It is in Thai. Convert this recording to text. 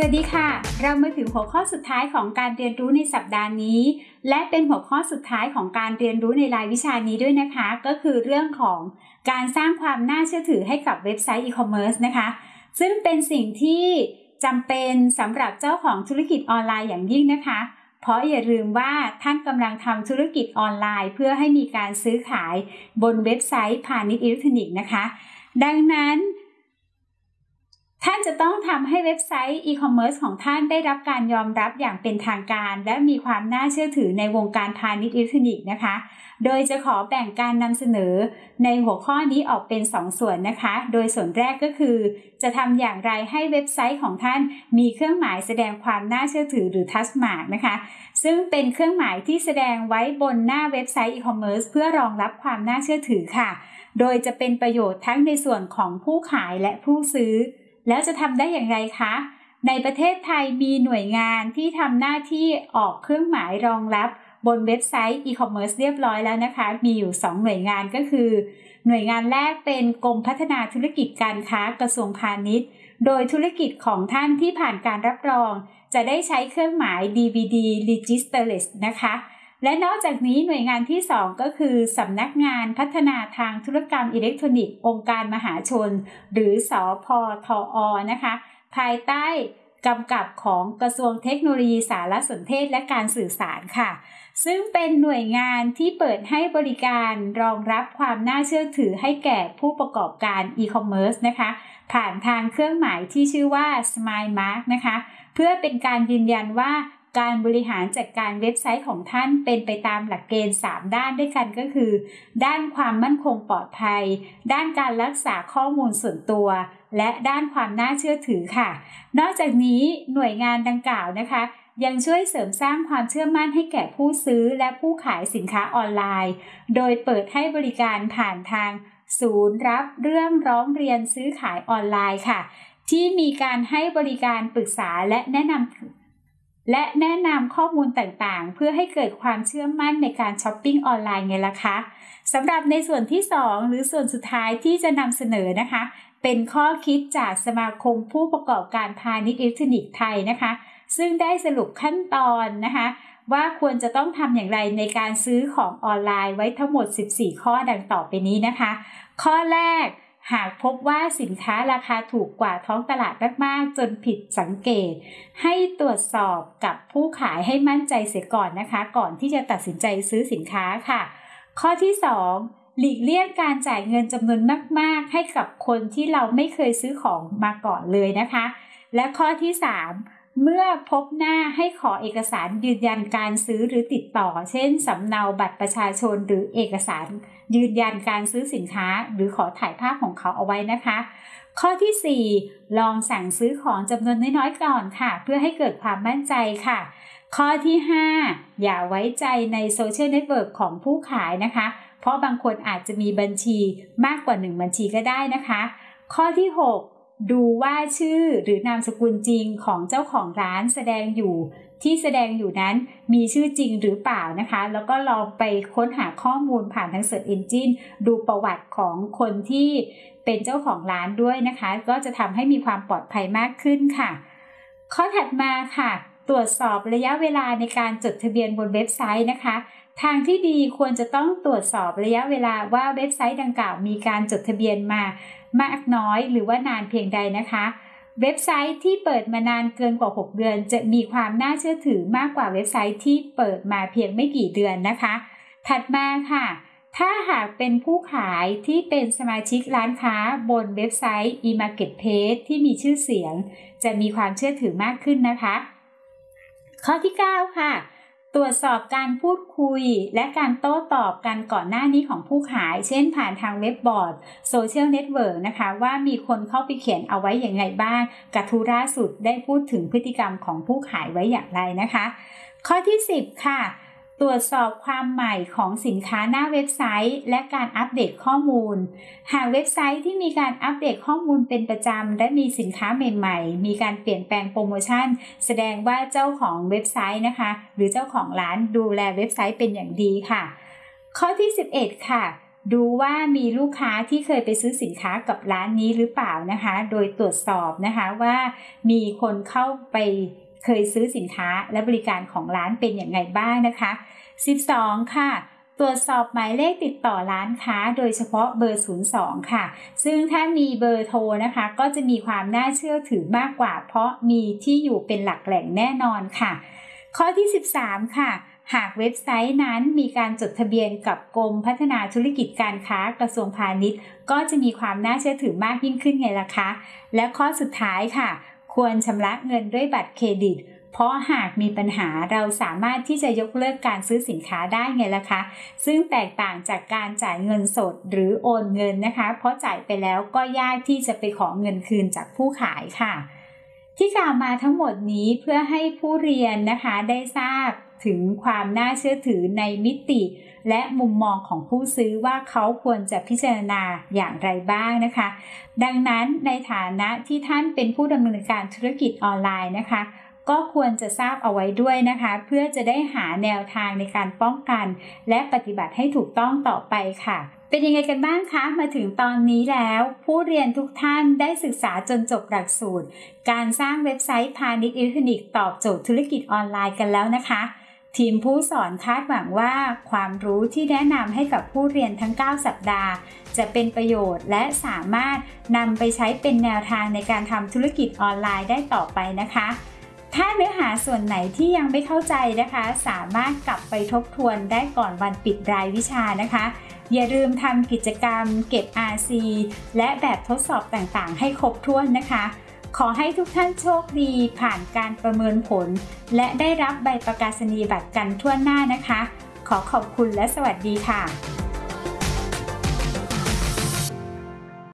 สวัสดีค่ะ เรามาถึงหัวข้อสุดท้ายของการเรียนรู้ในสัปดาห์นี้ และเป็นหัวข้อสุดท้ายของการเรียนรู้ในรายวิชานี้ด้วยนะคะ ก็คือเรื่องของการสร้างความน่าเชื่อถือให้กับเว็บไซต์อีคอมเมิร์ซนะคะ ซึ่งเป็นสิ่งที่จำเป็นสำหรับเจ้าของธุรกิจออนไลน์อย่างยิ่งนะคะ เพราะอย่าลืมว่าท่านกำลังทำธุรกิจออนไลน์ เพื่อให้มีการซื้อขายบนเว็บไซต์พาณิชย์อิเล็กทรอนิกส์นะคะ ดังนั้น ท่านจะต้องทำให้เว็บไซต์อีคอมเมิร์ซของท่านได้รับการยอมรับอย่างเป็นทางการ และมีความน่าเชื่อถือในวงการพาณิชย์อิเล็กทรอนิกส์นะคะ โดยจะขอแบ่งการนำเสนอในหัวข้อนี้ออกเป็น2ส่วนนะคะ โดยส่วนแรกก็คือ จะทำอย่างไรให้เว็บไซต์ของท่านมีเครื่องหมายแสดงความน่าเชื่อถือหรือ Trustmark นะคะ ซึ่งเป็นเครื่องหมายที่แสดงไว้บนหน้าเว็บไซต์อีคอมเมิร์ซเพื่อรองรับความน่าเชื่อถือค่ะ โดยจะเป็นประโยชน์ทั้งในส่วนของผู้ขายและผู้ซื้อ แล้วจะทำได้อย่างไรคะ ในประเทศไทยมีหน่วยงานที่ทำหน้าที่ออกเครื่องหมายรองรับบนเว็บไซต์อีคอมเมิร์ซเรียบร้อยแล้วนะคะ มีอยู่ 2 หน่วยงานก็คือ หน่วยงานแรกเป็นกรมพัฒนาธุรกิจการค้ากระทรวงพาณิชย์ โดยธุรกิจของท่านที่ผ่านการรับรอง จะได้ใช้เครื่องหมาย DBD Registered นะคะ และนอกจากนี้หน่วยงานที่ 2 ก็คือสำนักงานพัฒนาทางธุรกรรมอิเล็กทรอนิกส์ องค์การมหาชน หรือสอพอทออนะคะ ภายใต้กำกับของกระทรวงเทคโนโลยีสารสนเทศและการสื่อสารค่ะ ซึ่งเป็นหน่วยงานที่เปิดให้บริการรองรับความน่าเชื่อถือให้แก่ผู้ประกอบการอีคอมเมิร์ซนะคะ ผ่านทางเครื่องหมายที่ชื่อว่า Smile Mark นะคะ เพื่อเป็นการยืนยันว่า การบริหารจัดการเว็บไซต์ของท่านเป็นไปตามหลักเกณฑ์ 3 ด้านด้วยกันก็คือ ด้านความมั่นคงปลอดภัย ด้านการรักษาข้อมูลส่วนตัว และด้านความน่าเชื่อถือค่ะ นอกจากนี้หน่วยงานดังกล่าวนะคะ ยังช่วยเสริมสร้างความเชื่อมั่นให้แก่ผู้ซื้อและผู้ขายสินค้าออนไลน์ โดยเปิดให้บริการผ่านทาง ศูนย์รับเรื่องร้องเรียนซื้อขายออนไลน์ค่ะที่มีการให้บริการปรึกษาและแนะนำ และแนะนำข้อมูลต่างๆ เพื่อให้เกิดความเชื่อมั่นในการช้อปปิ้งออนไลน์ไงล่ะคะสำหรับในส่วนที่ 2 หรือส่วนสุดท้ายที่จะนำเสนอนะคะ เป็นข้อคิดจากสมาคมผู้ประกอบการพาณิชย์อิเล็กทรอนิกส์ไทยนะคะ ซึ่งได้สรุปขั้นตอนนะคะ ว่าควรจะต้องทำอย่างไรในการซื้อของออนไลน์ไว้ทั้งหมด 14 ข้อดังต่อไปนี้นะคะ ข้อแรก หากพบว่าสินค้าราคาถูกกว่าท้องตลาดมากๆ จนผิดสังเกต ให้ตรวจสอบกับผู้ขายให้มั่นใจเสียก่อนนะคะ ก่อนที่จะตัดสินใจซื้อสินค้าค่ะ ข้อที่ 2 หลีกเลี่ยงการจ่ายเงินจำนวนมาก ๆ ให้กับคนที่เราไม่เคยซื้อของมาก่อนเลยนะคะ และข้อที่ 3 เมื่อพบหน้าให้ขอเอกสารยืนยันการซื้อหรือติดต่อ เช่นสำเนาบัตรประชาชนหรือเอกสาร ยืนยันการซื้อสินค้า หรือขอถ่ายภาพของเขาเอาไว้นะคะ ข้อที่ 4 ลองสั่งซื้อของจำนวนน้อยๆก่อนค่ะ เพื่อให้เกิดความมั่นใจค่ะ ข้อที่ 5 อย่าไว้ใจในโซเชียลเน็ตเวิร์กของผู้ขายนะคะ เพราะบางคนอาจจะมีบัญชีมากกว่า 1 บัญชีก็ได้นะคะ ข้อที่ 6 ดูว่าชื่อหรือนามสกุลจริงของเจ้าของร้านแสดงอยู่ที่แสดงอยู่นั้นมีชื่อจริงหรือเปล่านะคะ แล้วก็ลองไปค้นหาข้อมูลผ่านทาง Search Engine ดูประวัติของคนที่เป็นเจ้าของร้านด้วยนะคะ ก็จะทำให้มีความปลอดภัยมากขึ้นค่ะ ข้อถัดมาค่ะ ตรวจสอบระยะเวลาในการจดทะเบียนบนเว็บไซต์นะคะ ทางที่ดีควรจะต้องตรวจสอบระยะเวลาว่าเว็บไซต์ดังกล่าวมีการจดทะเบียนมามากน้อยหรือว่านานเพียงใดนะคะ เว็บไซต์ที่เปิดมานานเกินกว่า 6 เดือน จะมีความน่าเชื่อถือมากกว่าเว็บไซต์ที่เปิดมาเพียงไม่กี่เดือนนะคะ ถัดมาค่ะ ถ้าหากเป็นผู้ขายที่เป็นสมาชิกร้านค้าบนเว็บไซต์ e-marketplace ที่มีชื่อเสียง จะมีความเชื่อถือมากขึ้นนะคะ ข้อที่ 9 ค่ะ ตรวจสอบการพูดคุย และการโต้ตอบกันก่อนหน้านี้ของผู้ขาย เช่นผ่านทางเว็บบอร์ดโซเชียลเน็ตเวิร์กนะคะว่ามีคนเข้าไปเขียนเอาไว้อย่างไรบ้างกระทู้ล่าสุดได้พูดถึงพฤติกรรมของผู้ขายไว้อย่างไรนะคะ ข้อที่ 10 ค่ะ ตรวจสอบความใหม่ของสินค้าหน้าเว็บไซต์ และการอัปเดตข้อมูล หากเว็บไซต์ที่มีการอัปเดตข้อมูลเป็นประจำ และมีสินค้าใหม่ ๆ มีการเปลี่ยนแปลงโปรโมชั่น แสดงว่าเจ้าของเว็บไซต์นะคะ หรือเจ้าของร้านดูแลเว็บไซต์เป็นอย่างดีค่ะ ข้อที่ 11 ค่ะดูว่ามีลูกค้าที่เคยไปซื้อสินค้ากับร้านนี้หรือเปล่านะคะ โดยตรวจสอบนะคะว่ามีคนเข้าไป เคยซื้อสินค้าและบริการของร้านเป็นอย่างไรบ้างนะคะ 12 ค่ะตรวจสอบหมายเลขติดต่อร้านค้า โดยเฉพาะเบอร์ 02 ค่ะ ซึ่งถ้ามีเบอร์โทรนะคะ ก็จะมีความน่าเชื่อถือมากกว่า เพราะมีที่อยู่เป็นหลักแหล่งแน่นอนค่ะ ข้อที่ 13 ค่ะ หากเว็บไซต์นั้นมีการจดทะเบียนกับกรมพัฒนาธุรกิจการค้ากระทรวงพาณิชย์ ก็จะมีความน่าเชื่อถือมากยิ่งขึ้นไงล่ะคะ และข้อสุดท้ายค่ะ ควรชำระเงินด้วยบัตรเครดิต เพราะหากมีปัญหาเราสามารถที่จะยกเลิกการซื้อสินค้าได้ไงล่ะคะ ซึ่งแตกต่างจากการจ่ายเงินสดหรือโอนเงินนะคะ เพราะจ่ายไปแล้วก็ยากที่จะไปขอเงินคืนจากผู้ขายค่ะที่กล่าวมาทั้งหมดนี้เพื่อให้ผู้เรียนนะคะได้ทราบ ถึงความน่าเชื่อถือในมิติ และมุมมองของผู้ซื้อว่าเขาควรจะพิจารณาอย่างไรบ้างนะคะ ดังนั้นในฐานะที่ท่านเป็นผู้ดำเนินการธุรกิจออนไลน์นะคะ ก็ควรจะทราบเอาไว้ด้วยนะคะ เพื่อจะได้หาแนวทางในการป้องกัน และปฏิบัติให้ถูกต้องต่อไปค่ะเป็นยังไงกันบ้างคะ มาถึงตอนนี้แล้ว ผู้เรียนทุกท่านได้ศึกษาจนจบหลักสูตร การสร้างเว็บไซต์พาณิชย์อิเล็กทรอนิกส์ตอบโจทย์ธุรกิจออนไลน์กันแล้วนะคะ ทีมผู้สอนคาดหวังว่า ความรู้ที่แนะนำให้กับผู้เรียนทั้ง 9 สัปดาห์ จะเป็นประโยชน์และสามารถนำไปใช้เป็นแนวทางในการทำธุรกิจออนไลน์ได้ต่อไปนะคะ ถ้าเนื้อหาส่วนไหนที่ยังไม่เข้าใจนะคะ สามารถกลับไปทบทวนได้ก่อนวันปิดรายวิชานะคะ อย่าลืมทำกิจกรรมเก็บ RC และแบบทดสอบต่างๆ ให้ครบถ้วนนะคะ ขอให้ทุกท่านโชคดีผ่านการประเมินผล และได้รับใบประกาศนียบัตรกันทั่วหน้านะคะ ขอขอบคุณและสวัสดีค่ะ